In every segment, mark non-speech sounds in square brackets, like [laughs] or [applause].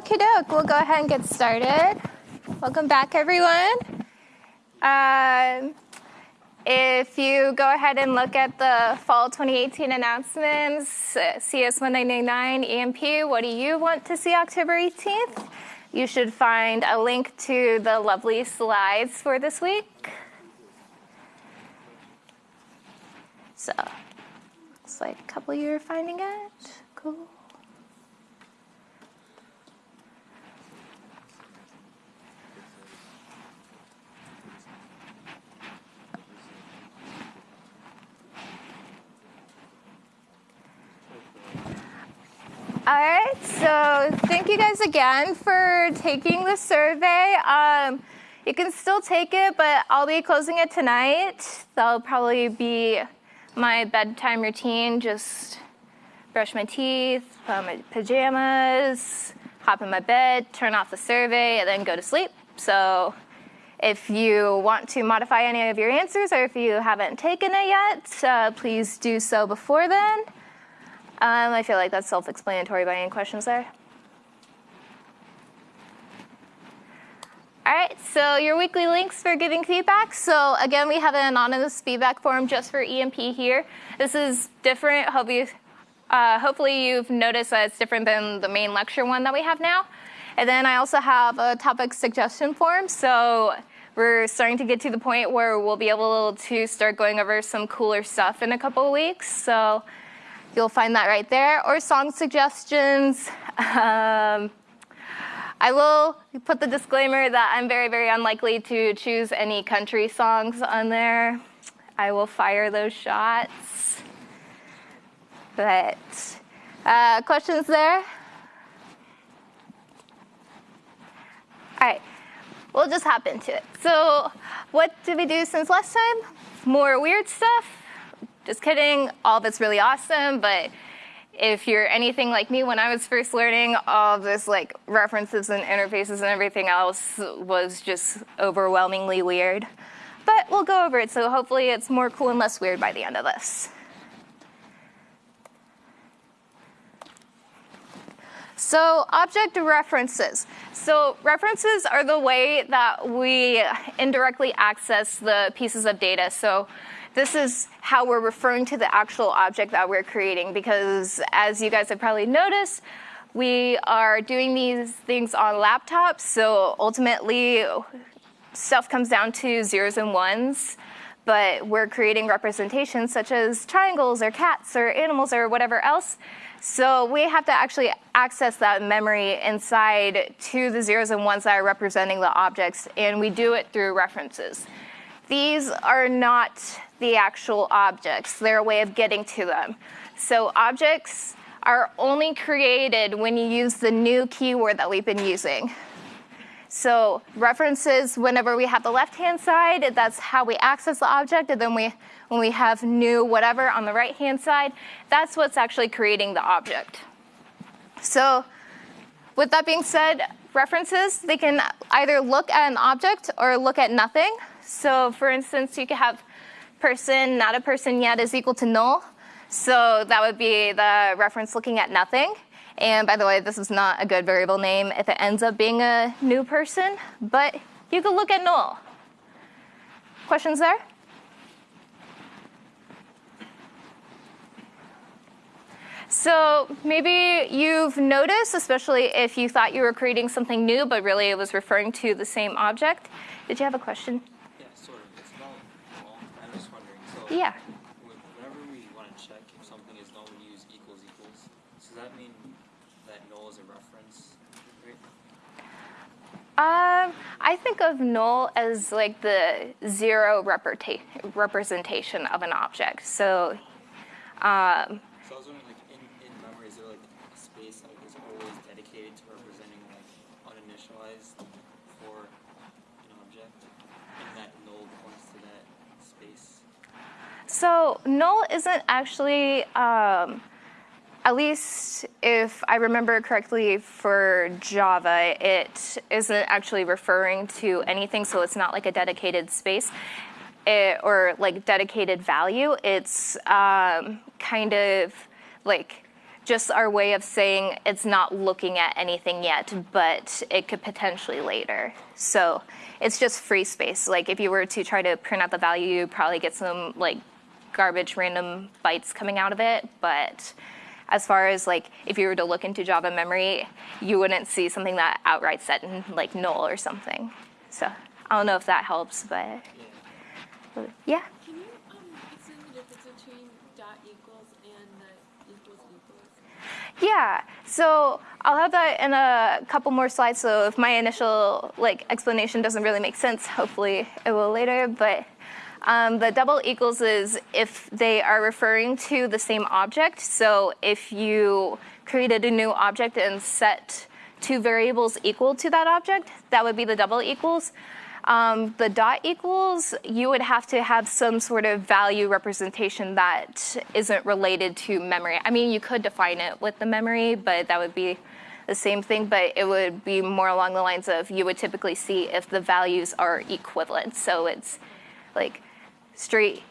Okie doke, we'll go ahead and get started. Welcome back, everyone. Um, if you go ahead and look at the fall 2018 announcements, CS 1999 EMP, what do you want to see October 18th? You should find a link to the lovely slides for this week. So, looks like a couple of you are finding it. Cool. All right, so thank you guys again for taking the survey. Um, you can still take it, but I'll be closing it tonight. That'll probably be my bedtime routine, just brush my teeth, put on my pajamas, hop in my bed, turn off the survey, and then go to sleep. So if you want to modify any of your answers or if you haven't taken it yet, uh, please do so before then. Um, I feel like that's self-explanatory by any questions there. All right, so your weekly links for giving feedback. So again, we have an anonymous feedback form just for EMP here. This is different. Hopefully, uh, hopefully you've noticed that it's different than the main lecture one that we have now. And then I also have a topic suggestion form. So we're starting to get to the point where we'll be able to start going over some cooler stuff in a couple of weeks. So You'll find that right there, or song suggestions. Um, I will put the disclaimer that I'm very, very unlikely to choose any country songs on there. I will fire those shots. But uh, questions there? All right, we'll just hop into it. So what did we do since last time? More weird stuff? Just kidding, all of it's really awesome, but if you're anything like me, when I was first learning, all this like references and interfaces and everything else was just overwhelmingly weird. But we'll go over it, so hopefully it's more cool and less weird by the end of this. So object references. So references are the way that we indirectly access the pieces of data. So this is how we're referring to the actual object that we're creating because as you guys have probably noticed, we are doing these things on laptops, so ultimately stuff comes down to zeros and ones, but we're creating representations such as triangles or cats or animals or whatever else. So we have to actually access that memory inside to the zeros and ones that are representing the objects, and we do it through references. These are not the actual objects. They're a way of getting to them. So objects are only created when you use the new keyword that we've been using. So references, whenever we have the left-hand side, that's how we access the object. And then we, when we have new whatever on the right-hand side, that's what's actually creating the object. So with that being said, references, they can either look at an object or look at nothing. So for instance, you could have person, not a person yet, is equal to null. So that would be the reference looking at nothing. And by the way, this is not a good variable name if it ends up being a new person, but you could look at null. Questions there? So maybe you've noticed, especially if you thought you were creating something new, but really it was referring to the same object. Did you have a question? Yeah. Whenever we want to check if something is null, we use equals equals. Does that mean that null is a reference? Um, I think of null as like the zero representation of an object. So, um, so I was wondering, like in, in memory, is there like a space that is always dedicated to representing like uninitialized for an object, and that null points to that space? So null isn't actually, um, at least if I remember correctly for Java, it isn't actually referring to anything, so it's not like a dedicated space it, or like dedicated value. It's um, kind of like just our way of saying it's not looking at anything yet, but it could potentially later. So it's just free space. Like if you were to try to print out the value, you'd probably get some like garbage random bytes coming out of it. But as far as like if you were to look into Java memory, you wouldn't see something that outright set in like null or something. So I don't know if that helps, but Yeah. yeah. Can you um, explain the between dot equals and the equals equals? Yeah, so I'll have that in a couple more slides. So if my initial like explanation doesn't really make sense, hopefully it will later. But um, the double equals is if they are referring to the same object. So if you created a new object and set two variables equal to that object, that would be the double equals. Um, the dot equals, you would have to have some sort of value representation that isn't related to memory. I mean, you could define it with the memory, but that would be the same thing, but it would be more along the lines of you would typically see if the values are equivalent. So it's like straight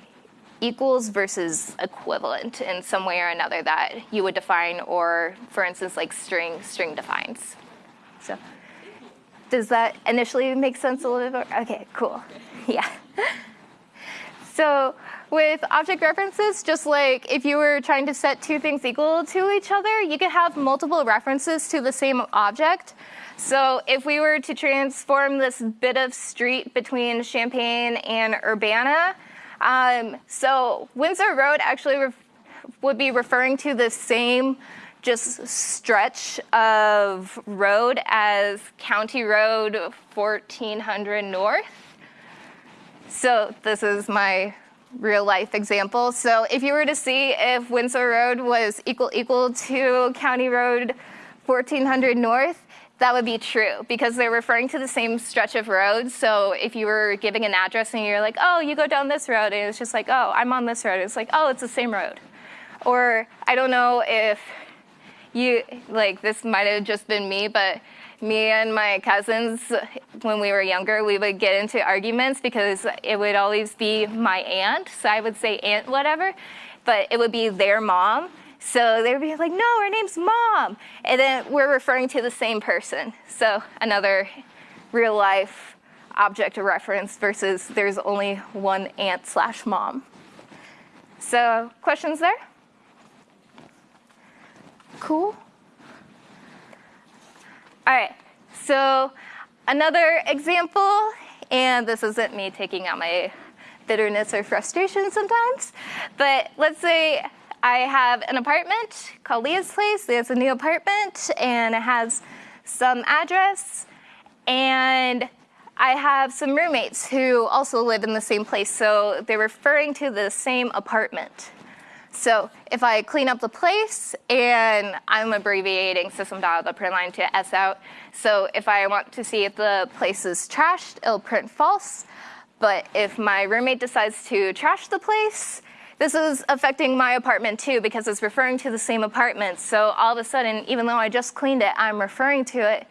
equals versus equivalent in some way or another that you would define, or for instance, like string, string defines. So does that initially make sense a little bit? Okay, cool. [laughs] Yeah. So with object references, just like if you were trying to set two things equal to each other, you could have multiple references to the same object. So if we were to transform this bit of street between Champaign and Urbana, um, so Windsor Road actually would be referring to the same just stretch of road as County Road 1400 North. So this is my real life example. So if you were to see if Windsor Road was equal equal to County Road 1400 North, that would be true because they're referring to the same stretch of road. So if you were giving an address and you're like, oh, you go down this road, and it's just like, oh, I'm on this road. It's like, oh, it's the same road. Or I don't know if you, like, this might have just been me, but me and my cousins, when we were younger, we would get into arguments because it would always be my aunt. So I would say aunt whatever, but it would be their mom. So they would be like, no, her name's mom. And then we're referring to the same person. So another real life object of reference versus there's only one aunt slash mom. So questions there? Cool. All right, so another example, and this isn't me taking out my bitterness or frustration sometimes, but let's say I have an apartment called Leah's Place. It's a new apartment, and it has some address, and I have some roommates who also live in the same place, so they're referring to the same apartment. So if I clean up the place, and I'm abbreviating system.out.println to S out, so if I want to see if the place is trashed, it'll print false. But if my roommate decides to trash the place, this is affecting my apartment too because it's referring to the same apartment. So all of a sudden, even though I just cleaned it, I'm referring to it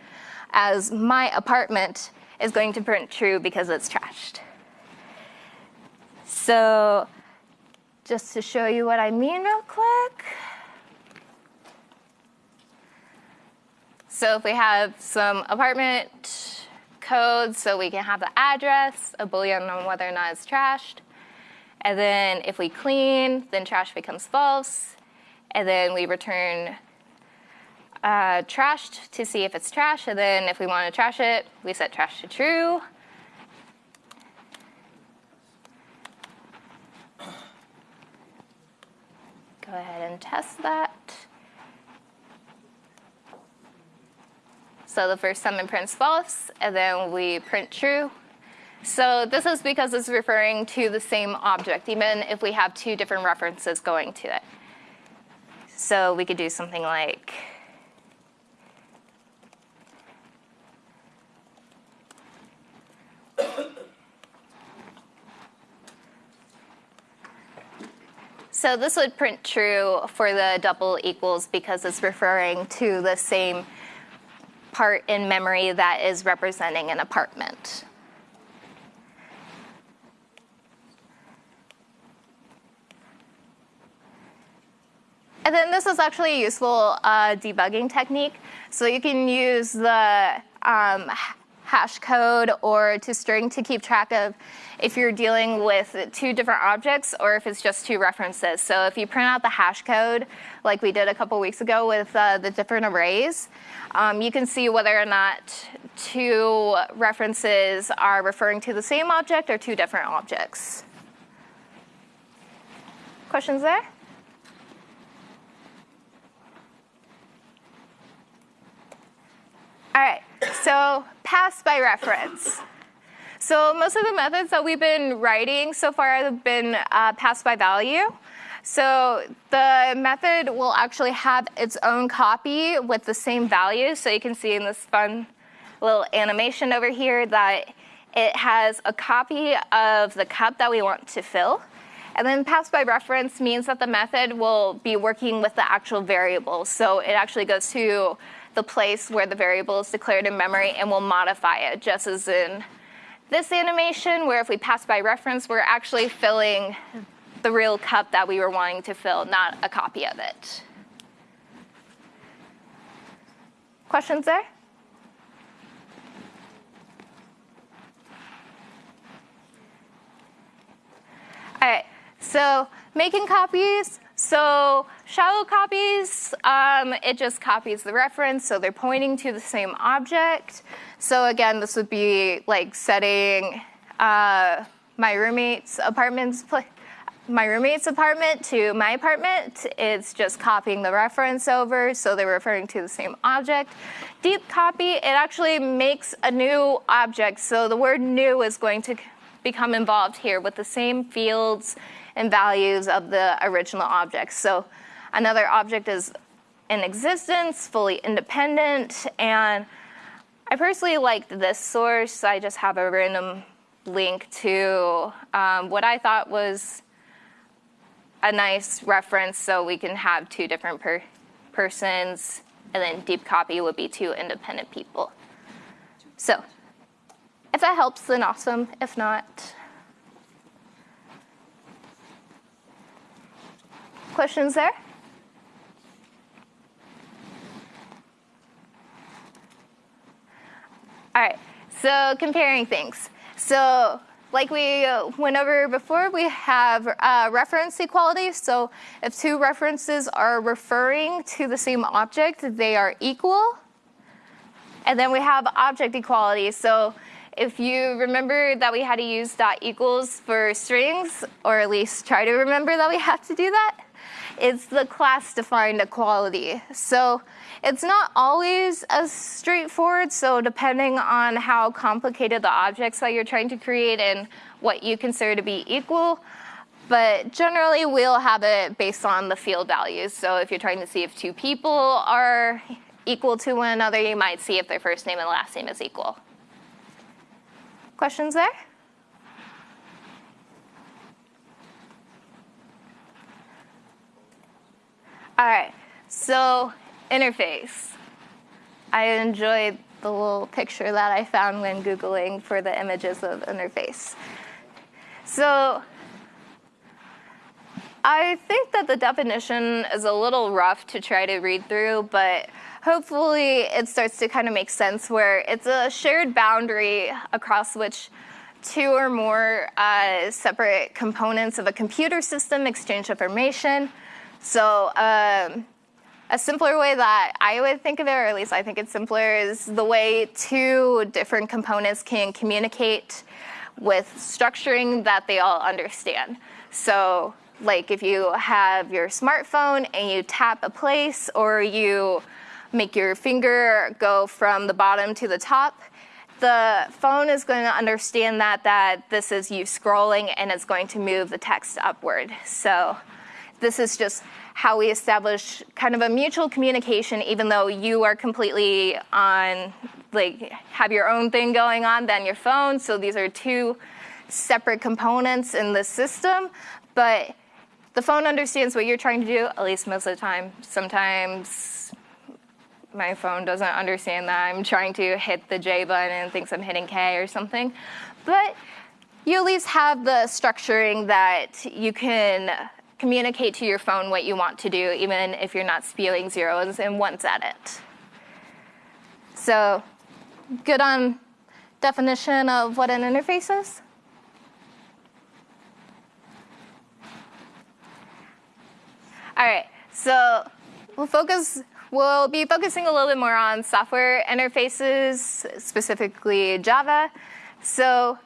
as my apartment is going to print true because it's trashed. So just to show you what I mean real quick. So if we have some apartment code, so we can have the address, a boolean on whether or not it's trashed. And then if we clean, then trash becomes false. And then we return uh, trashed to see if it's trash. And then if we want to trash it, we set trash to true. Go ahead and test that. So the first summon prints false, and then we print true. So this is because it's referring to the same object, even if we have two different references going to it. So we could do something like So this would print true for the double equals because it's referring to the same part in memory that is representing an apartment. And then this is actually a useful uh, debugging technique. So you can use the um, hash code or to string to keep track of if you're dealing with two different objects or if it's just two references. So if you print out the hash code, like we did a couple weeks ago with uh, the different arrays, um, you can see whether or not two references are referring to the same object or two different objects. Questions there? All right, so pass by reference. So most of the methods that we've been writing so far have been uh, pass by value. So the method will actually have its own copy with the same value. So you can see in this fun little animation over here that it has a copy of the cup that we want to fill. And then pass by reference means that the method will be working with the actual variable. So it actually goes to the place where the variable is declared in memory and we'll modify it, just as in this animation, where if we pass by reference, we're actually filling the real cup that we were wanting to fill, not a copy of it. Questions there? All right, so making copies, so shallow copies, um, it just copies the reference, so they're pointing to the same object. So again, this would be like setting uh, my roommate's apartment's my roommate's apartment to my apartment. It's just copying the reference over, so they're referring to the same object. Deep copy, it actually makes a new object, so the word new is going to become involved here with the same fields and values of the original object. So another object is in existence, fully independent, and I personally liked this source. I just have a random link to um, what I thought was a nice reference so we can have two different per persons, and then deep copy would be two independent people. So if that helps, then awesome. If not, questions there? All right, so comparing things. So like we went over before, we have uh, reference equality. So if two references are referring to the same object, they are equal. And then we have object equality. So if you remember that we had to use dot equals for strings, or at least try to remember that we have to do that, it's the class-defined equality. So it's not always as straightforward, so depending on how complicated the objects that you're trying to create and what you consider to be equal, but generally we'll have it based on the field values. So if you're trying to see if two people are equal to one another, you might see if their first name and last name is equal. Questions there? All right, so interface. I enjoyed the little picture that I found when Googling for the images of interface. So I think that the definition is a little rough to try to read through, but hopefully it starts to kind of make sense where it's a shared boundary across which two or more uh, separate components of a computer system exchange information. So um, a simpler way that I would think of it, or at least I think it's simpler, is the way two different components can communicate with structuring that they all understand. So like if you have your smartphone and you tap a place or you make your finger go from the bottom to the top, the phone is going to understand that, that this is you scrolling and it's going to move the text upward. So this is just how we establish kind of a mutual communication, even though you are completely on, like, have your own thing going on than your phone. So these are two separate components in the system, but the phone understands what you're trying to do, at least most of the time. Sometimes my phone doesn't understand that I'm trying to hit the J button and thinks I'm hitting K or something. But you at least have the structuring that you can communicate to your phone what you want to do, even if you're not spewing zeros and ones at it. So, good on definition of what an interface is? All right, so we'll focus. We'll be focusing a little bit more on software interfaces, specifically Java. So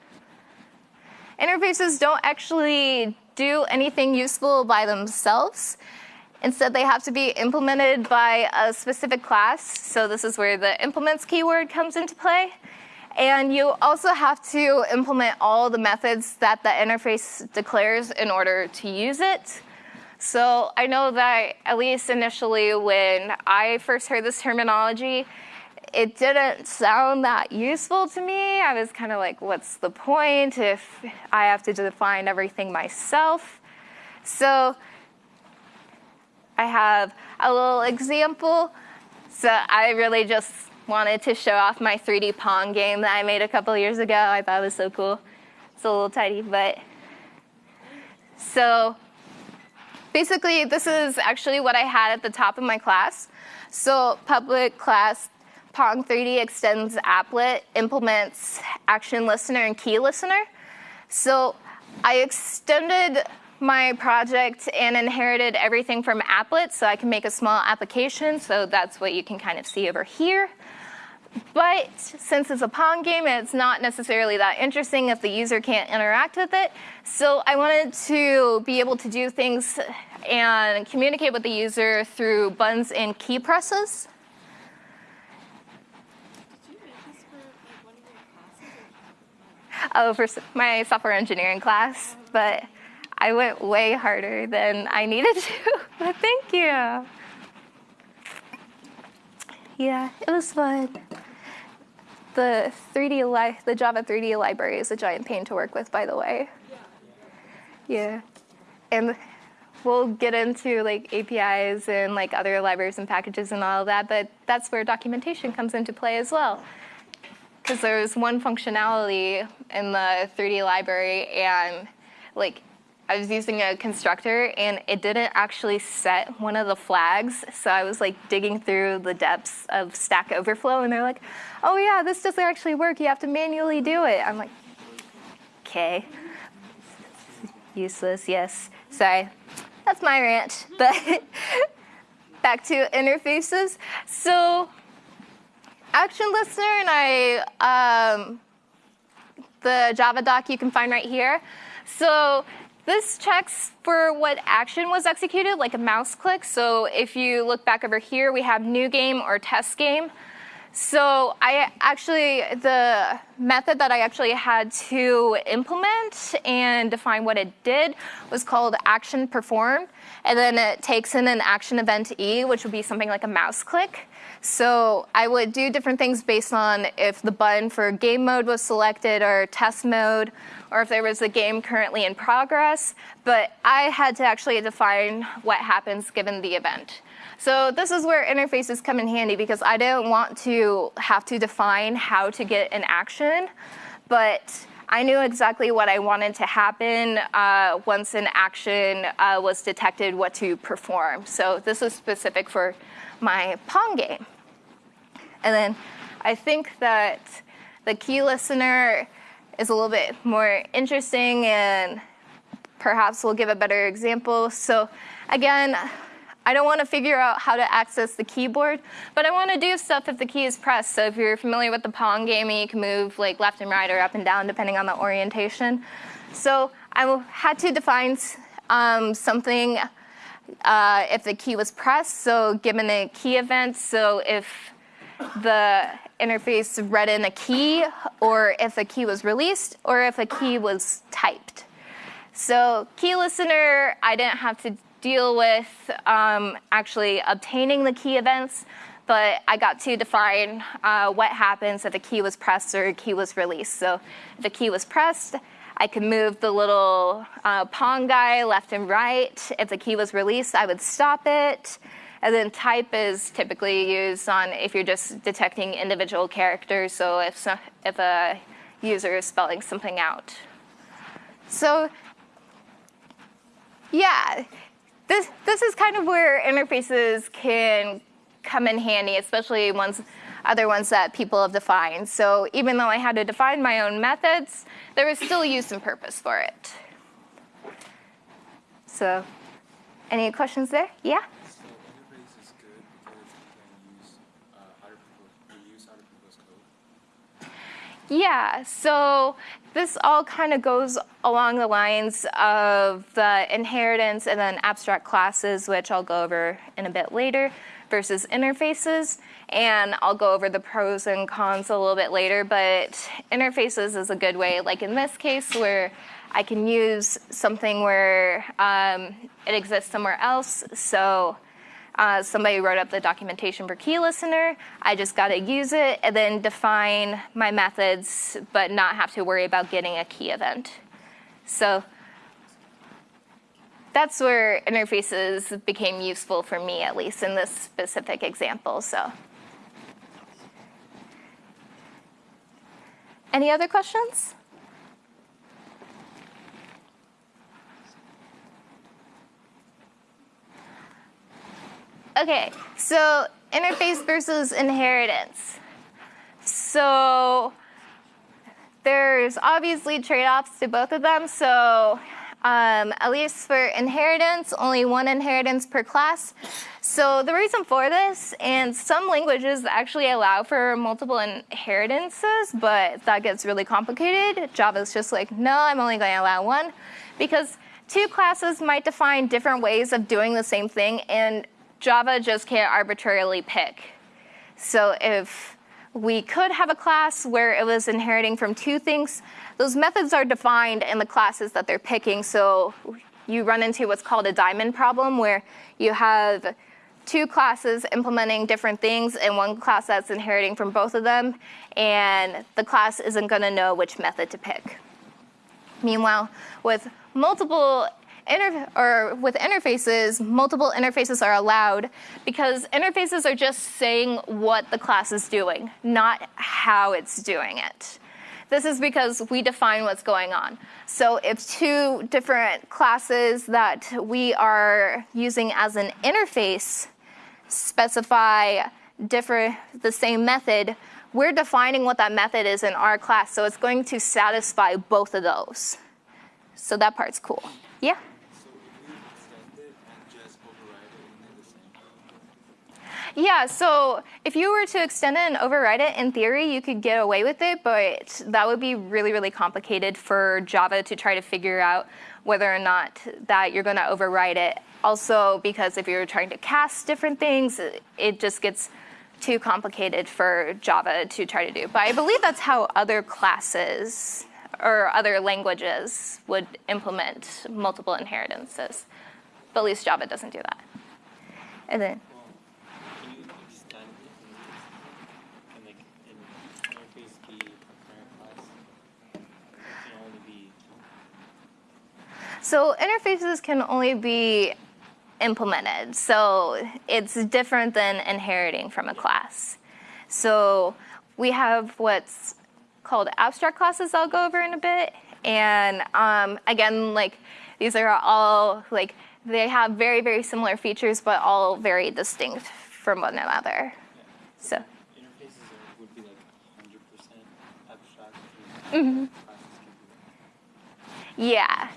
interfaces don't actually do anything useful by themselves. Instead, they have to be implemented by a specific class. So this is where the implements keyword comes into play. And you also have to implement all the methods that the interface declares in order to use it. So I know that at least initially when I first heard this terminology, it didn't sound that useful to me. I was kind of like, what's the point if I have to define everything myself? So I have a little example. So I really just wanted to show off my 3D Pong game that I made a couple years ago. I thought it was so cool. It's a little tiny, but so basically, this is actually what I had at the top of my class. So public class Pong 3D extends applet, implements action listener and key listener. So I extended my project and inherited everything from applet so I can make a small application. So that's what you can kind of see over here. But since it's a Pong game, it's not necessarily that interesting if the user can't interact with it. So I wanted to be able to do things and communicate with the user through buttons and key presses. Oh, for my software engineering class, but I went way harder than I needed to. [laughs] but thank you. Yeah, it was fun. The 3D li- the Java 3D library is a giant pain to work with, by the way. Yeah, and we'll get into like APIs and like other libraries and packages and all of that, but that's where documentation comes into play as well. Because there was one functionality in the 3D library, and like I was using a constructor and it didn't actually set one of the flags. So I was like digging through the depths of Stack Overflow and they're like, oh yeah, this doesn't actually work. You have to manually do it. I'm like, okay. Useless, yes. Sorry. That's my rant. [laughs] But back to interfaces. So Action Listener and I, um, the Java doc you can find right here. So this checks for what action was executed, like a mouse click. So if you look back over here, we have new game or test game. So I actually, the method that I actually had to implement and define what it did was called action performed. And then it takes in an action event E, which would be something like a mouse click. So I would do different things based on if the button for game mode was selected or test mode or if there was a game currently in progress, but I had to actually define what happens given the event. So this is where interfaces come in handy because I didn't want to have to define how to get an action, but I knew exactly what I wanted to happen uh, once an action uh, was detected, what to perform. So this is specific for my Pong game. And then I think that the key listener is a little bit more interesting and perhaps we'll give a better example. So again, I don't want to figure out how to access the keyboard, but I want to do stuff if the key is pressed. So if you're familiar with the Pong game, you can move like left and right or up and down depending on the orientation. So I had to define um, something uh, if the key was pressed. So given a key event, so if the interface read in a key, or if a key was released, or if a key was typed. So key listener, I didn't have to deal with um, actually obtaining the key events, but I got to define uh, what happens if a key was pressed or a key was released. So if a key was pressed, I could move the little uh, Pong guy left and right. If the key was released, I would stop it. And then type is typically used on if you're just detecting individual characters, so if, if a user is spelling something out. So yeah, this this is kind of where interfaces can come in handy, especially ones other ones that people have defined. So even though I had to define my own methods, there was still use and purpose for it. So, any questions there? Yeah. So interface is good because you can use uh, other people's you use other people's code. Yeah, so this all kind of goes along the lines of the inheritance and then abstract classes, which I'll go over in a bit later, versus interfaces. And I'll go over the pros and cons a little bit later, but interfaces is a good way, like in this case, where I can use something where um, it exists somewhere else. So uh, somebody wrote up the documentation for key listener. I just got to use it and then define my methods, but not have to worry about getting a key event. So that's where interfaces became useful for me, at least in this specific example. So, any other questions? Okay, so interface versus inheritance. So there's obviously trade-offs to both of them. So um, at least for inheritance, only one inheritance per class. So the reason for this, and some languages actually allow for multiple inheritances, but that gets really complicated. Java's just like, no, I'm only going to allow one, because two classes might define different ways of doing the same thing, and Java just can't arbitrarily pick. So if we could have a class where it was inheriting from two things, those methods are defined in the classes that they're picking. So you run into what's called a diamond problem where you have two classes implementing different things and one class that's inheriting from both of them, and the class isn't going to know which method to pick. Meanwhile, with multiple or with interfaces, multiple interfaces are allowed because interfaces are just saying what the class is doing, not how it's doing it. This is because we define what's going on. So if two different classes that we are using as an interface specify different, the same method, we're defining what that method is in our class, so it's going to satisfy both of those. So that part's cool. Yeah? Yeah, so if you were to extend it and override it, in theory, you could get away with it, but that would be really, really complicated for Java to try to figure out whether or not that you're going to override it. Also, because if you're trying to cast different things, it just gets too complicated for Java to try to do. But I believe that's how other classes or other languages would implement multiple inheritances. But at least Java doesn't do that. And then Can you extend interface and like in interface be a parent class? It can only be So interfaces can only be implemented. So it's different than inheriting from a class. So we have what's called abstract classes I'll go over in a bit. And um, again, like these are all like they have very, very similar features, but all very distinct from one another. So interfaces would be like hundred percent abstract. Classes can be like Yeah.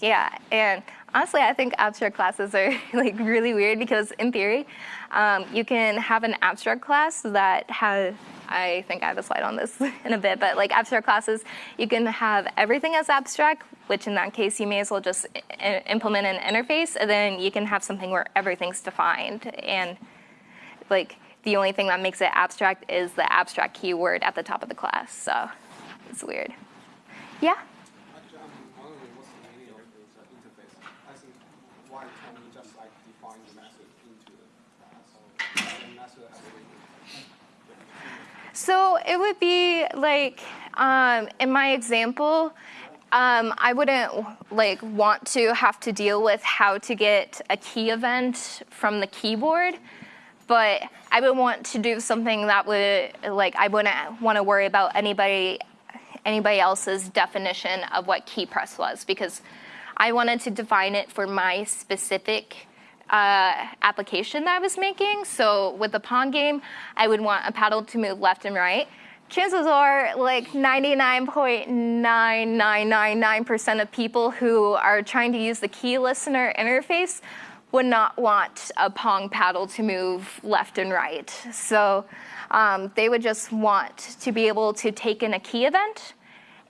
Yeah. And honestly, I think abstract classes are [laughs] like really weird because in theory, um, you can have an abstract class that has, I think I have a slide on this [laughs] in a bit, but like abstract classes, you can have everything as abstract, which in that case, you may as well just implement an interface, and then you can have something where everything's defined. And like the only thing that makes it abstract is the abstract keyword at the top of the class. So it's weird. Yeah? Actually, I'm wondering what's the meaning of this uh, interface? As in, why can't we just like define the method into the class? So the method has a So it would be like, um, in my example, um, I wouldn't like want to have to deal with how to get a key event from the keyboard, but I would want to do something that would like I wouldn't want to worry about anybody anybody else's definition of what key press was because I wanted to define it for my specific uh, application that I was making. So with the Pong game, I would want a paddle to move left and right. Chances are like 99.9999% of people who are trying to use the key listener interface would not want a Pong paddle to move left and right. So um, they would just want to be able to take in a key event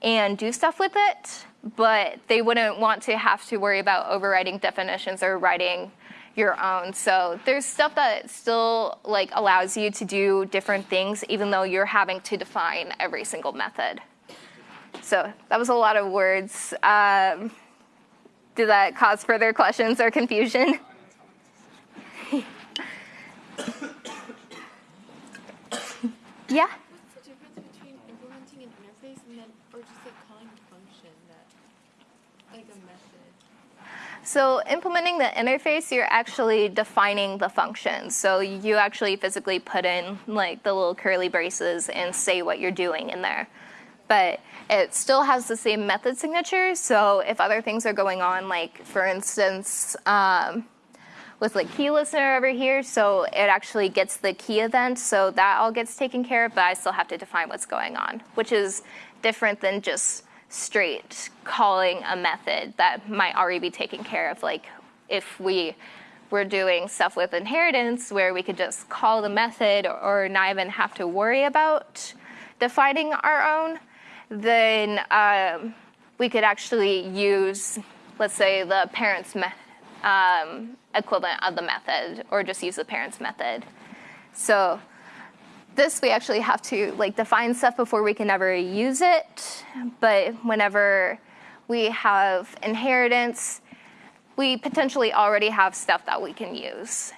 and do stuff with it, but they wouldn't want to have to worry about overriding definitions or writing your own. So there's stuff that still like allows you to do different things even though you're having to define every single method. So that was a lot of words. Um, did that cause further questions or confusion? [laughs] yeah? What's the difference between implementing an interface and then, or just like calling a function that, like a method? So implementing the interface, you're actually defining the function. So you actually physically put in like the little curly braces and say what you're doing in there. But it still has the same method signature. So if other things are going on, like for instance, um, with like key listener over here, so it actually gets the key event, so that all gets taken care of, but I still have to define what's going on, which is different than just straight calling a method that might already be taken care of. Like if we were doing stuff with inheritance where we could just call the method or not even have to worry about defining our own, then um, we could actually use, let's say, the parent's um, equivalent of the method or just use the parents method. So this we actually have to like define stuff before we can ever use it. But whenever we have inheritance, we potentially already have stuff that we can use.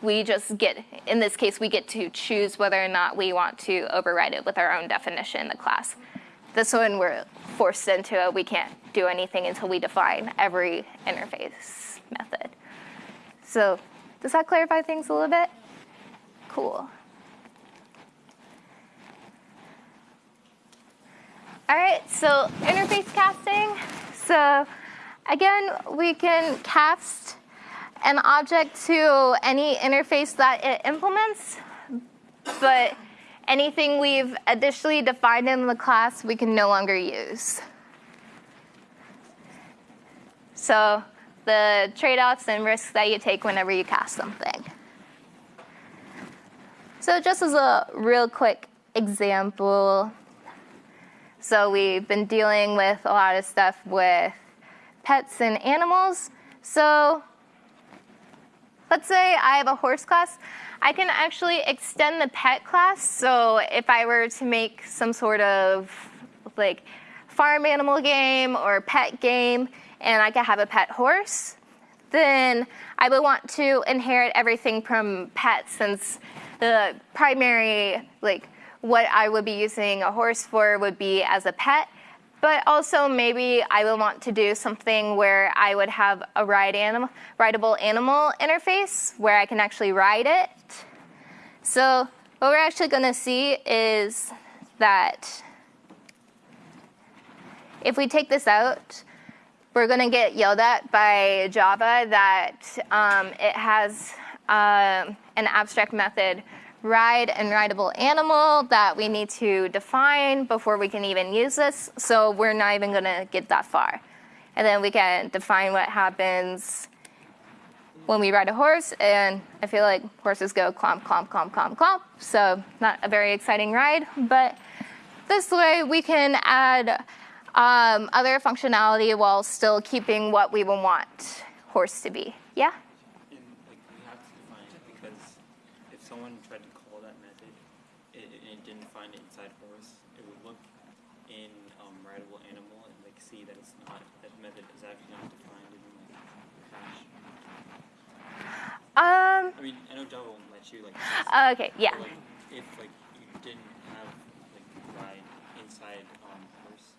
We just get, in this case, we get to choose whether or not we want to override it with our own definition in the class. This one we're forced into it. We can't do anything until we define every interface method. So does that clarify things a little bit? Cool. All right, so interface casting. So again, we can cast an object to any interface that it implements, but anything we've additionally defined in the class we can no longer use. So the trade-offs and risks that you take whenever you cast something. So just as a real quick example, so we've been dealing with a lot of stuff with pets and animals. So let's say I have a horse class. I can actually extend the pet class. So if I were to make some sort of like farm animal game or pet game, and I could have a pet horse, then I would want to inherit everything from pets since the primary, like what I would be using a horse for would be as a pet. But also maybe I would want to do something where I would have a ride animal, rideable animal interface where I can actually ride it. So what we're actually going to see is that if we take this out, we're going to get yelled at by Java that um, it has um, an abstract method ride and rideable animal that we need to define before we can even use this. So we're not even going to get that far. And then we can define what happens when we ride a horse. And I feel like horses go clomp, clomp, clomp, clomp, clomp. So not a very exciting ride. But this way we can add um, other functionality while still keeping what we would want horse to be. Yeah? And like we have to define it because if someone tried to call that method it, and it didn't find it inside horse, it would look in um, rideable animal and like see that it's not that method is actually not defined and like crash. Um, I mean, I know Java won't let you like. [gasps] okay, yeah. But, like if like you didn't have like ride inside um, horse,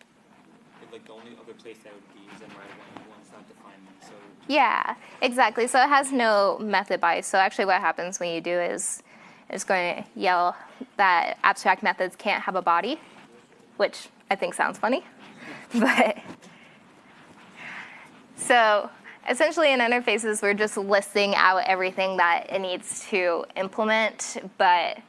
it, like the only other place that would be is in animal and it's not defined. So Yeah, exactly. So it has no method bias. So actually what happens when you do is it's going to yell that abstract methods can't have a body, which I think sounds funny. [laughs] But So essentially in interfaces, we're just listing out everything that it needs to implement. But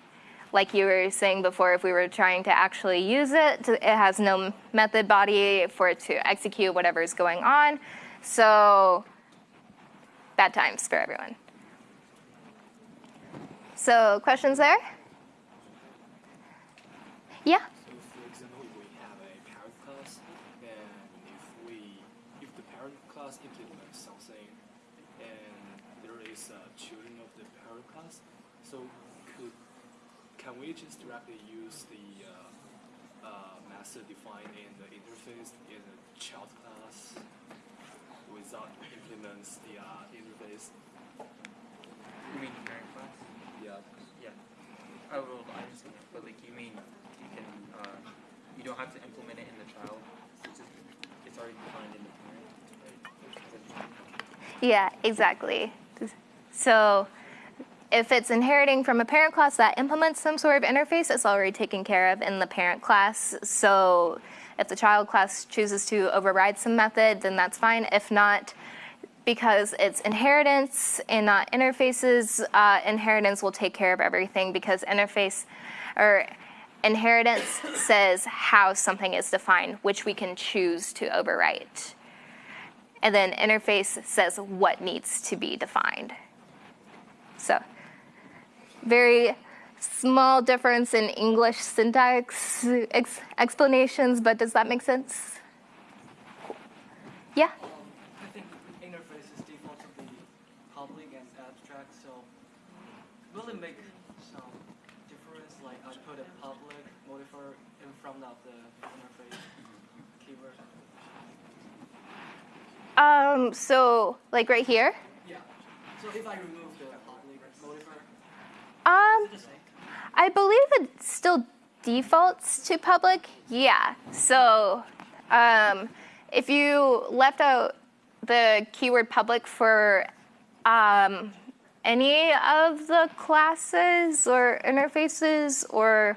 like you were saying before, if we were trying to actually use it, it has no method body for it to execute whatever is going on. So bad times for everyone. So questions there? Yeah? So for example, if we have a parent class, and if we, if the parent class implements something, and there is a children of the parent class, so could, can we just directly use the uh, uh, method defined in the interface in the child class without implements the uh, interface? You mean parent class? Yeah. Yeah. I will, I understand, but like you mean you can, uh, you don't have to implement it in the child. It's just, it's already defined in the parent, right? Yeah, exactly. So if it's inheriting from a parent class that implements some sort of interface, it's already taken care of in the parent class. So if the child class chooses to override some method, then that's fine. If not, because it's inheritance and not interfaces, uh, inheritance will take care of everything because interface or inheritance says how something is defined, which we can choose to overwrite. And then interface says what needs to be defined. So very small difference in English syntax ex explanations, but does that make sense? Cool. Yeah? I think interface is default to be public and abstract, so will it make some difference? Like I put a public modifier in front of the interface keyword. Um, so like right here? Yeah. So if I remove the public modifier, Um? I believe it still defaults to public. Yeah. So um, if you left out the keyword public for um, any of the classes or interfaces or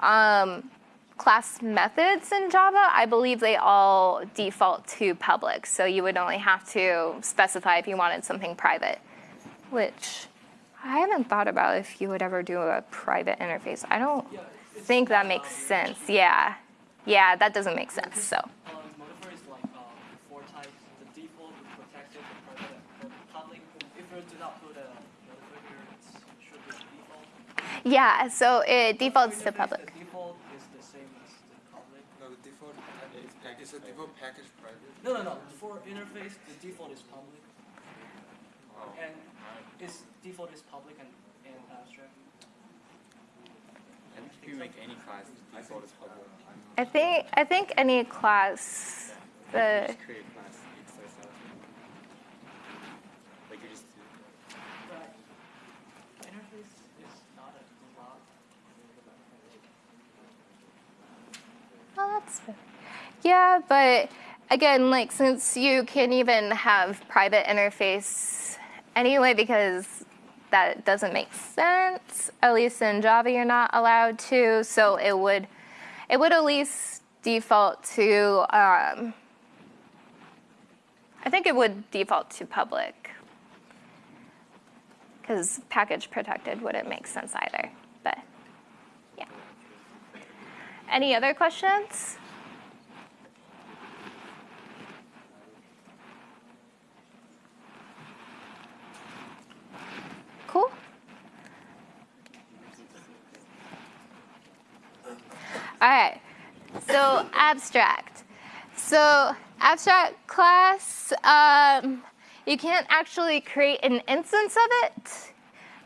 um, class methods in Java, I believe they all default to public. So you would only have to specify if you wanted something private, which I haven't thought about if you would ever do a private interface. I don't Yeah, think that makes sense. Yeah. Yeah, that doesn't make sense. So, Um, modifier is like um, four types. The default, the protected, the private, the public. If you do not put a modifier here, it should be default. yeah, so it defaults to public. The default is the same as the public. No, the default is package, is the default package private? No, no, no. For interface, the default is public, Oh. and its default is public and, and uh, abstract. I think if you make any class, the default is public. I think I think any class the create class, it's so so. Like you just. But interface is not a class. Oh, that's fair. Yeah, but again, like since you can't even have private interface anyway because that doesn't make sense. At least in Java you're not allowed to, so it would it would at least default to um, I think it would default to public because package protected wouldn't make sense either. But yeah. Any other questions? Cool. All right. So abstract. So abstract class, um, you can't actually create an instance of it,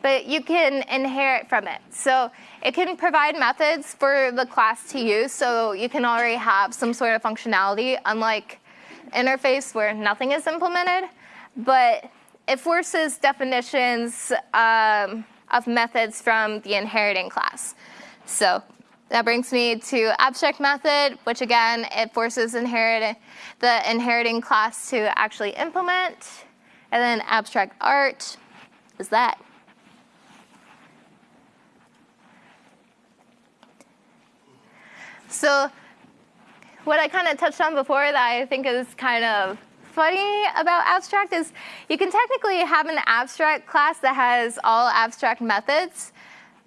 but you can inherit from it. So it can provide methods for the class to use. So you can already have some sort of functionality, unlike interface where nothing is implemented. But it forces definitions um, of methods from the inheriting class. So that brings me to abstract method, which again, it forces inherit the inheriting class to actually implement. And then abstract art is that. So what I kind of touched on before that I think is kind of funny about abstract is you can technically have an abstract class that has all abstract methods,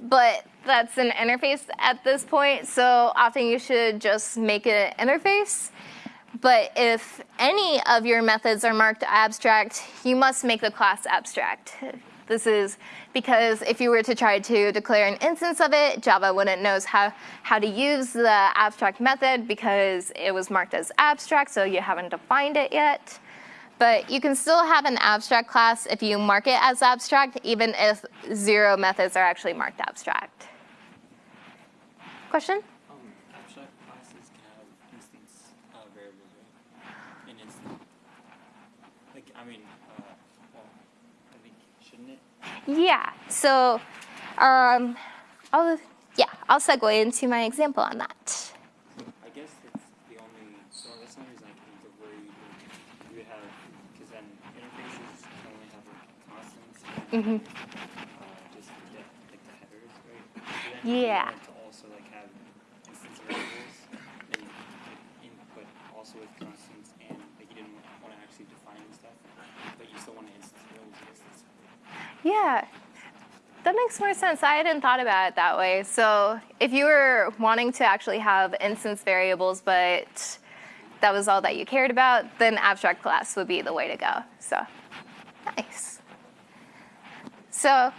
but that's an interface at this point, so often you should just make it an interface. But if any of your methods are marked abstract, you must make the class abstract. This is because if you were to try to declare an instance of it, Java wouldn't know how, how to use the abstract method because it was marked as abstract, so you haven't defined it yet. But you can still have an abstract class if you mark it as abstract, even if zero methods are actually marked abstract. Question? Um, abstract classes can have instance uh, variables, right? An instant. Like, I mean, uh, well, I think shouldn't it? Yeah, so um, I'll, yeah, I'll segue into my example on that. I guess that's the only. So that's the only reason I can think of where you you would have, because then interfaces can only have like constants. Mhm. Uh, just yeah, like the headers, right? But then if Yeah. wanted to also like have instance variables, then you could input also with constants and like you didn't want to actually define stuff, but you still want to instance variables and instance. Yeah, that makes more sense. I hadn't thought about it that way. So if you were wanting to actually have instance variables, but that was all that you cared about, then abstract class would be the way to go. So nice. So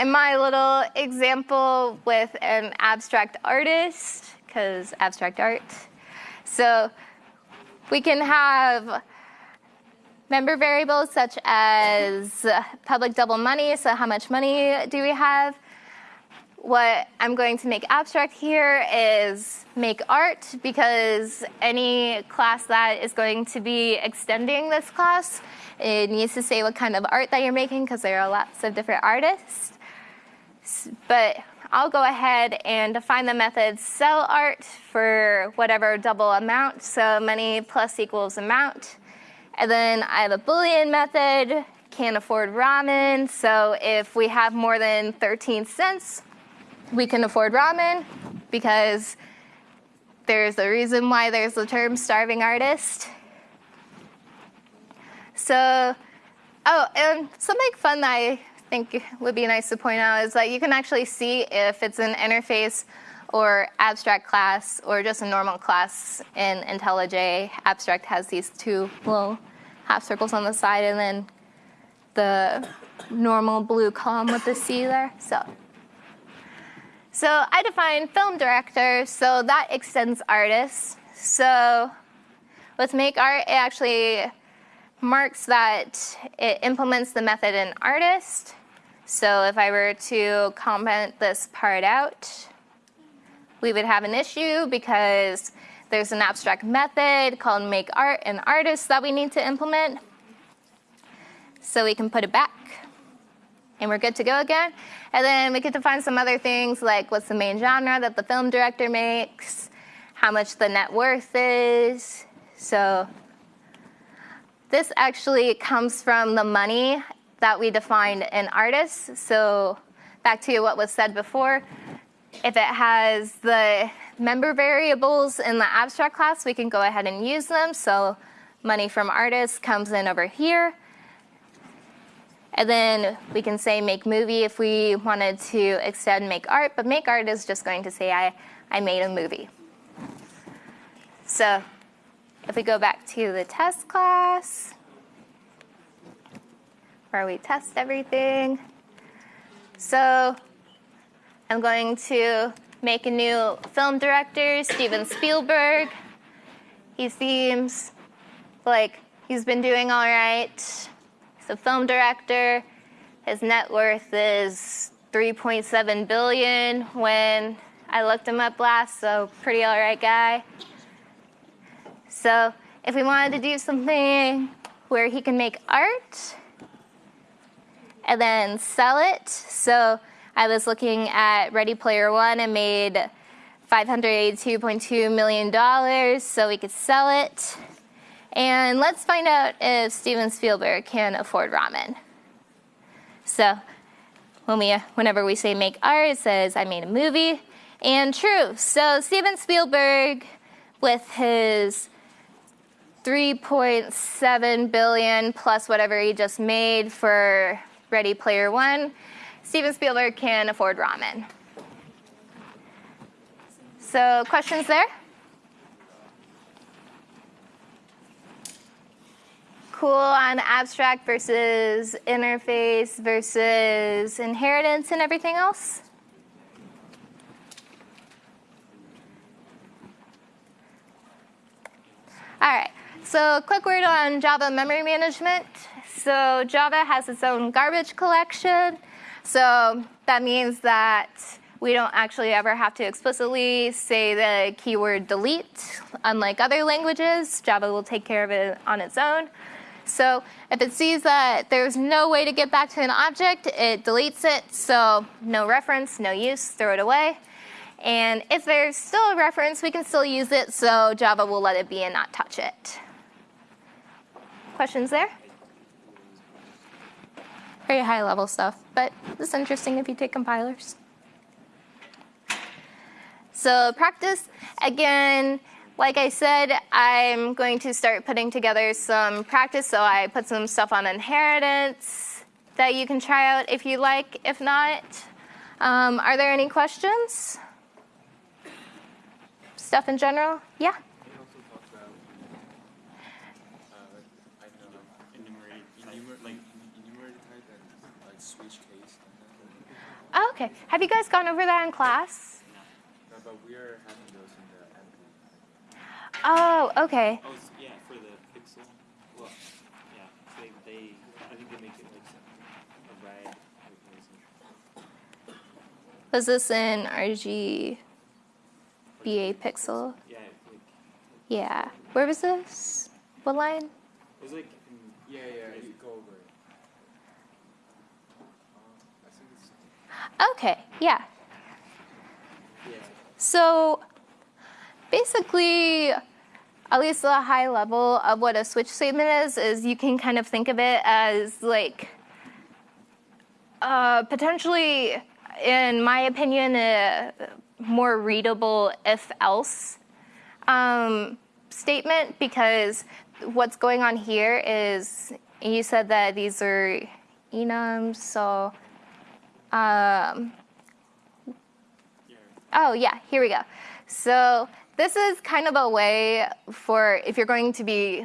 in my little example with an abstract artist, because abstract art, so we can have member variables such as public double money, so how much money do we have? What I'm going to make abstract here is make art because any class that is going to be extending this class, it needs to say what kind of art that you're making because there are lots of different artists. But I'll go ahead and define the method sell art for whatever double amount, so money plus equals amount. And then I have a Boolean method, can't afford ramen. So if we have more than 13 cents, we can afford ramen because there's a reason why there's the term starving artist. So, oh, and something fun that I think would be nice to point out is that you can actually see if it's an interface or abstract class or just a normal class in IntelliJ. Abstract has these two little half circles on the side and then the normal blue column with the C there. So, so I define film director, so that extends artist. So with make art, it actually marks that it implements the method in artist. So if I were to comment this part out, we would have an issue because there's an abstract method called make art and artist that we need to implement. So we can put it back and we're good to go again. And then we get to find some other things like what's the main genre that the film director makes, how much the net worth is. So this actually comes from the money that we defined in artists. So back to what was said before, if it has the member variables in the abstract class, we can go ahead and use them. So money from artists comes in over here. And then we can say make movie if we wanted to extend make art, but make art is just going to say I, I made a movie. So if we go back to the test class, where we test everything. So I'm going to make a new film director, Steven Spielberg. He seems like he's been doing all right. He's a film director. His net worth is 3.7 billion when I looked him up last, so pretty all right guy. So if we wanted to do something where he can make art and then sell it, so I was looking at Ready Player One and made $582.2 million so we could sell it. And let's find out if Steven Spielberg can afford ramen. So when we, whenever we say make art, it says I made a movie. And true. So Steven Spielberg, with his 3.7 billion plus whatever he just made for Ready Player One, Steven Spielberg can afford ramen. So, questions there? Cool on abstract versus interface versus inheritance and everything else? All right, so quick word on Java memory management. So Java has its own garbage collection. So that means that we don't actually ever have to explicitly say the keyword delete. Unlike other languages, Java will take care of it on its own. So if it sees that there's no way to get back to an object, it deletes it. So no reference, no use, throw it away. And if there's still a reference, we can still use it, so Java will let it be and not touch it. Questions there? Very high level stuff, but it's interesting if you take compilers. So practice, again, like I said, I'm going to start putting together some practice, so I put some stuff on inheritance that you can try out if you like. If not, um, are there any questions? Stuff in general? Yeah? Can you also talk about, uh, I don't know, like Enumerate type. enumerate, like enumerated type and like switch case and that. Oh, okay. Have you guys gone over that in class? No, but we are having those in the MP. Oh, okay. Oh, s- yeah, for the pixel. Well, yeah, they, they, I think they make it like a red. Was this in RGBA pixel? Yeah, like, Yeah. Where was this? What line? it was like, in, Yeah, yeah, you go over it. Um, I think it's, Okay, yeah. So basically, at least the high level of what a switch statement is, is you can kind of think of it as like uh, potentially, in my opinion, a more readable if else um, statement because what's going on here is you said that these are enums, so. Um. Oh, yeah, here we go. So this is kind of a way for if you're going to be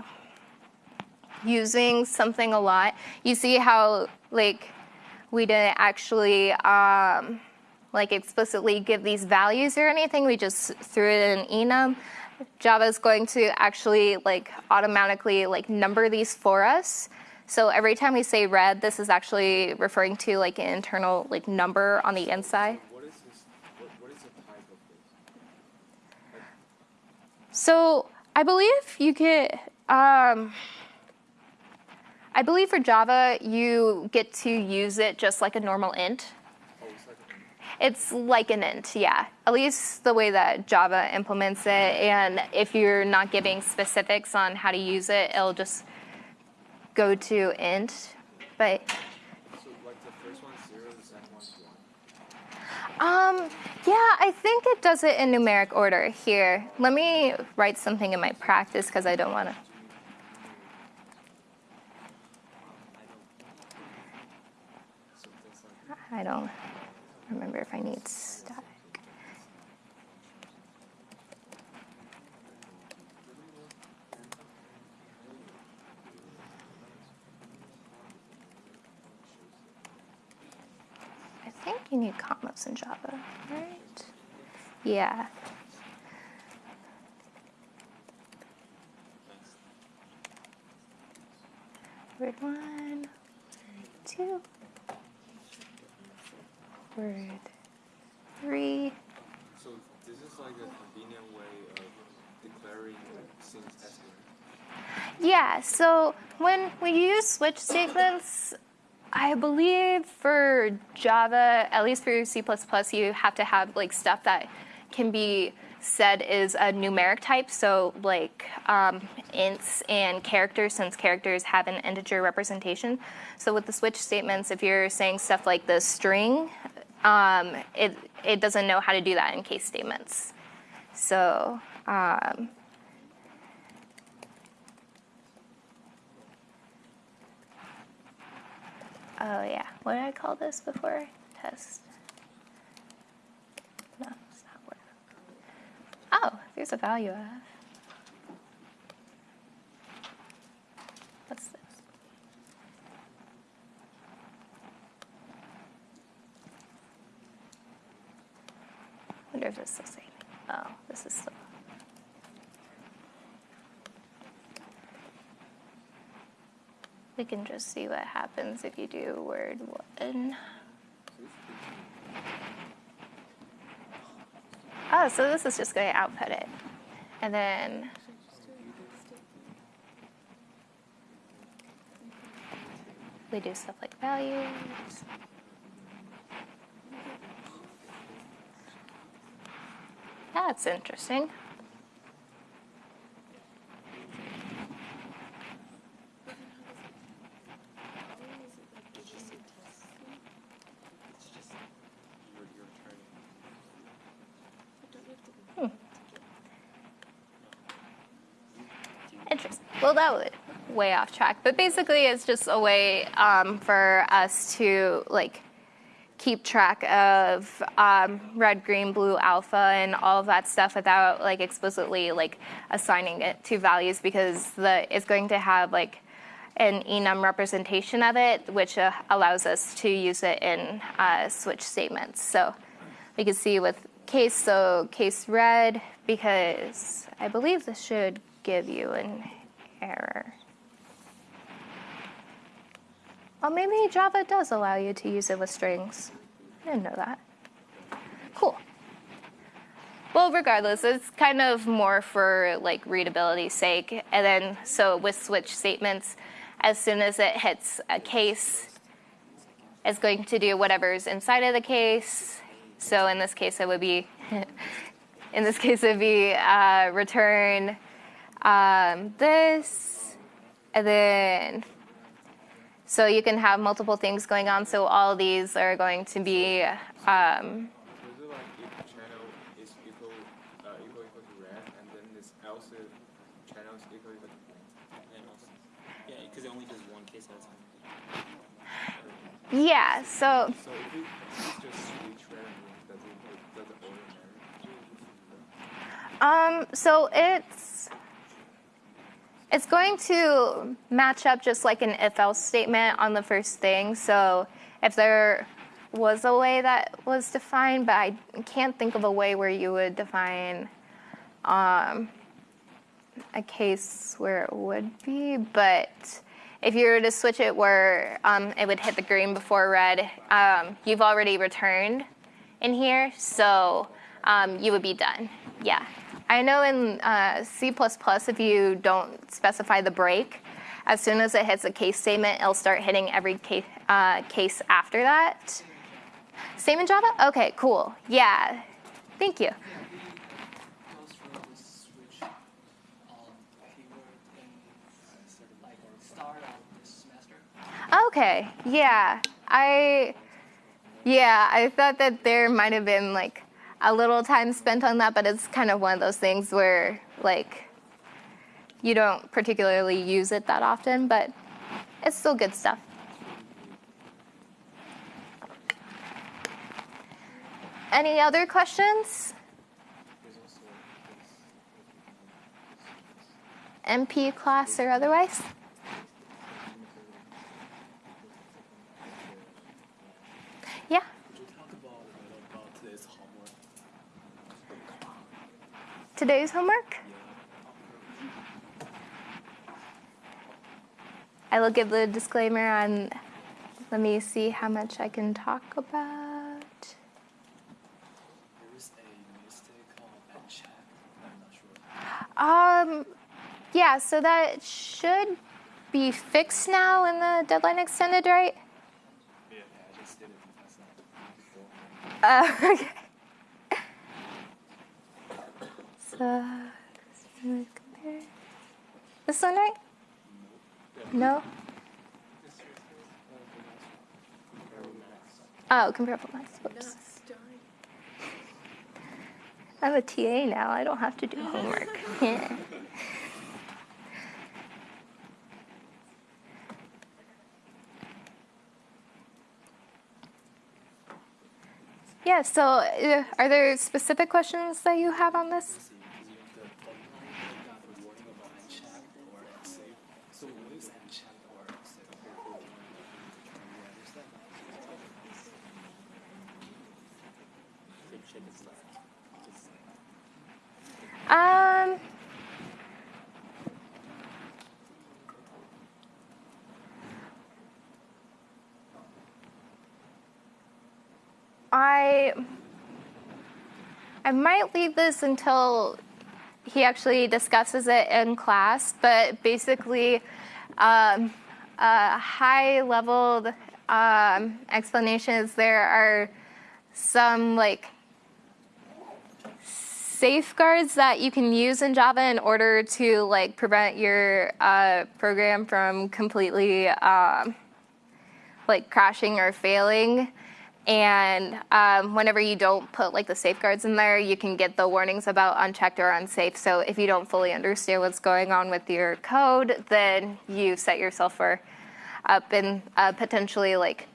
using something a lot, you see how like we didn't actually um, like explicitly give these values or anything. We just threw it in enum. Java is going to actually like automatically like number these for us. So every time we say red, this is actually referring to like an internal like number on the inside. what is this, what, what is the type of this? So I believe you get. Um, I believe for Java, you get to use it just like a normal int. Oh, it's like a It's like an int, yeah. At least the way that Java implements it. And if you're not giving specifics on how to use it, it'll just go to int. But um, yeah, I think it does it in numeric order here. Let me write something in my practice because I don't want to. I don't remember if I need static. I think you need commas in Java, right? Yeah. Word one, two, word three. So this is like a convenient way of declaring things as in. Yeah, so when we use switch statements, I believe for Java, at least for C++, you have to have like stuff that can be said is a numeric type. So like um, ints and characters, since characters have an integer representation. So with the switch statements, if you're saying stuff like the string, um, it it doesn't know how to do that in case statements. So um, Oh yeah, what did I call this before? Test. No, it's not working. Oh, there's a value of. What's this? wonder if it's the same. Oh, this is the. We can just see what happens if you do word one. Oh, so this is just going to output it. And then, we do stuff like values. That's interesting. It's just you're, you're returning. Interesting. Well, that was way off track, but basically, it's just a way um, for us to like keep track of um, red, green, blue, alpha, and all of that stuff without like explicitly like assigning it to values because the it's going to have like an enum representation of it, which uh, allows us to use it in uh, switch statements. So we can see with case, so case red, because I believe this should give you an error. Oh, maybe Java does allow you to use it with strings. I didn't know that. Cool. Well, regardless, it's kind of more for like readability's sake. And then, so with switch statements, as soon as it hits a case, it's going to do whatever's inside of the case. So in this case, it would be, [laughs] in this case, it would be uh, return um, this, and then, so you can have multiple things going on. So all these are going to be, um, So is it like if the channel is equal, uh, equal equal to red, and then this else if channel is equal equal to green? And also, yeah, because it only does one case at a time. yeah, so So it if it's just switch red and green, does it it? Um, so it's it's going to match up just like an if-else statement on the first thing. So if there was a way that was defined, but I can't think of a way where you would define um, a case where it would be. But if you were to switch it where um, it would hit the green before red, um, you've already returned in here, so um, you would be done. Yeah. I know in uh, C++, if you don't specify the break, as soon as it hits a case statement, it'll start hitting every case, uh, case after that. Same in Java? Okay, cool. Yeah. Thank you. Okay, yeah. I yeah, I thought that there might have been like a little time spent on that, but it's kind of one of those things where like you don't particularly use it that often, but it's still good stuff. Any other questions? MP class or otherwise? Yeah. Could you talk about a little about today's homework? Today's homework? I will give the disclaimer on. Let me see how much I can talk about. There is a mistake on that chat. I'm not sure. Um, yeah, so that should be fixed now in the deadline extended, right? Yeah, I just did it. Uh, [laughs] okay. sucks. This one right? No? Oh, comparable max. Whoops. I'm a TA now. I don't have to do [laughs] homework. yeah. [laughs] Yeah, so uh, are there specific questions that you have on this? Um, I I might leave this until he actually discusses it in class, but basically, um, a high level um, explanation is there are some like safeguards that you can use in Java in order to like prevent your uh, program from completely um, like crashing or failing. And um, whenever you don't put like the safeguards in there, you can get the warnings about unchecked or unsafe. So if you don't fully understand what's going on with your code, then you set yourself for up in potentially like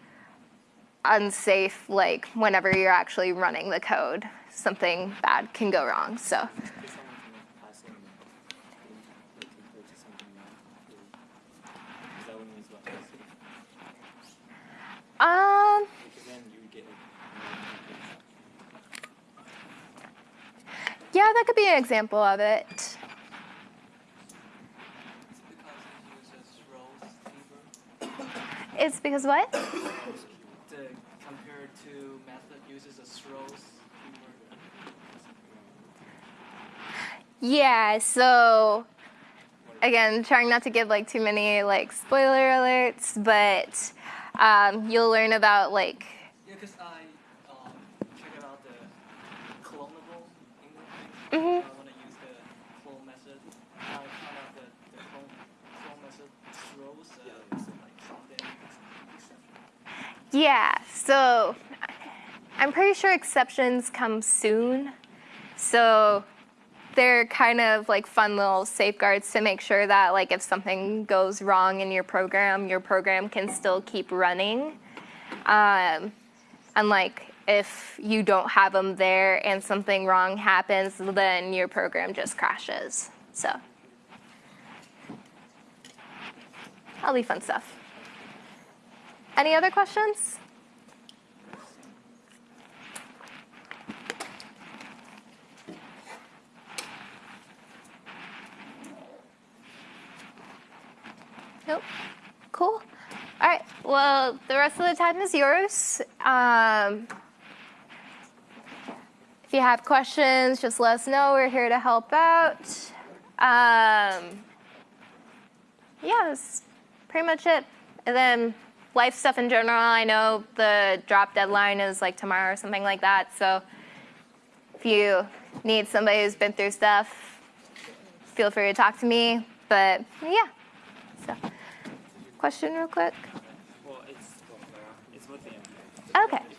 unsafe like whenever you're actually running the code something bad can go wrong so. Um. Yeah that could be an example of it. It's because what The compared to method uses a throws keyword. Yeah so again trying not to give like too many like spoiler alerts but um, you'll learn about like Yeah, because I um, figured out the Cloneable interface. Mhm. I want to use the clone method. I found out that the clone, clone method throws uh, like something. Yeah, so I'm pretty sure exceptions come soon. So they're kind of like fun little safeguards to make sure that like if something goes wrong in your program, your program can still keep running. Um, and like if you don't have them there and something wrong happens, then your program just crashes. So that'll be fun stuff. Any other questions? Nope. Cool. All right. Well, the rest of the time is yours. Um, if you have questions, just let us know. We're here to help out. Um, yeah, that's pretty much it. And then life stuff in general. I know the drop deadline is like tomorrow or something like that. So if you need somebody who's been through stuff, feel free to talk to me. But yeah. So, question real quick. well, it's well, it's the NDA. Okay.